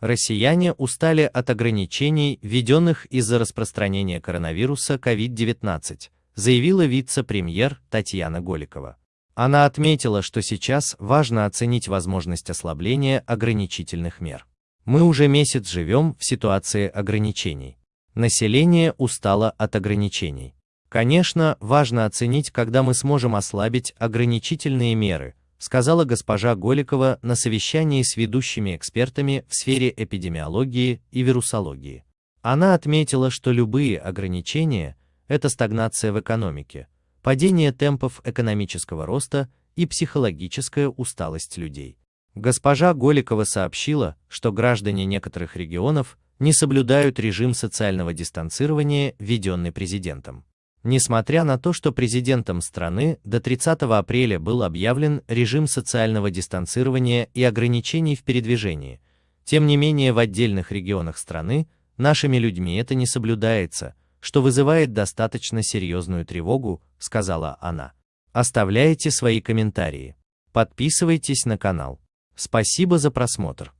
Россияне устали от ограничений, введенных из-за распространения коронавируса COVID-19, заявила вице-премьер Татьяна Голикова. Она отметила, что сейчас важно оценить возможность ослабления ограничительных мер. Мы уже месяц живем в ситуации ограничений. Население устало от ограничений. Конечно, важно оценить, когда мы сможем ослабить ограничительные меры, сказала госпожа Голикова на совещании с ведущими экспертами в сфере эпидемиологии и вирусологии. Она отметила, что любые ограничения – это стагнация в экономике, падение темпов экономического роста и психологическая усталость людей. Госпожа Голикова сообщила, что граждане некоторых регионов не соблюдают режим социального дистанцирования, введенный президентом. Несмотря на то, что президентом страны до 30 апреля был объявлен режим социального дистанцирования и ограничений в передвижении, тем не менее в отдельных регионах страны нашими людьми это не соблюдается, что вызывает достаточно серьезную тревогу, сказала она. Оставляйте свои комментарии. Подписывайтесь на канал. Спасибо за просмотр.